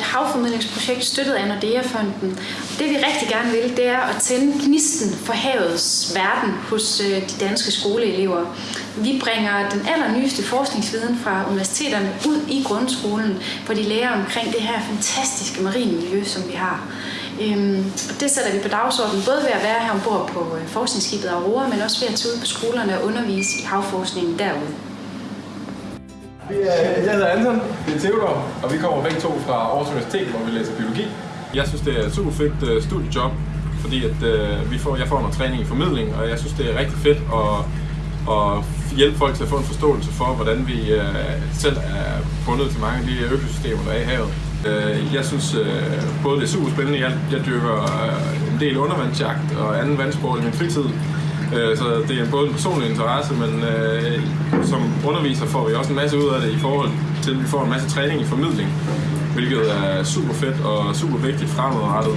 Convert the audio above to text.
havformidlingsprojekt støttet af Nordea-fonden. Det vi rigtig gerne vil, det er at tænde gnisten for havets verden hos øh, de danske skoleelever. Vi bringer den allernyeste forskningsviden fra universiteterne ud i grundskolen, hvor de lærer omkring det her fantastiske marine miljø, som vi har. Øhm, og det sætter vi på dagsordenen, både ved at være her ombord på øh, forskningsskibet Aurora, men også ved at tage ud på skolerne og undervise i havforskningen derude. Jeg hedder Anton, det er Theodor, og vi kommer begge to fra Aarhus Universitet, hvor vi læser biologi. Jeg synes, det er et super fedt uh, øh, studiejob, fordi at, uh, vi får, jeg får noget træning i formidling, og jeg synes, det er rigtig fedt at, at hjælpe folk til at få en forståelse for, hvordan vi uh, selv er bundet til mange af de økosystemer, der er i havet. Uh, jeg synes uh, både det er super spændende, jeg, jeg dyrker uh, en del undervandsjagt og anden vandsport i min fritid, Øh, så det er både en personlig interesse, men øh, som underviser får vi også en masse ud af det i forhold til, at vi får en masse træning i formidling, hvilket er super fedt og super vigtigt fremadrettet.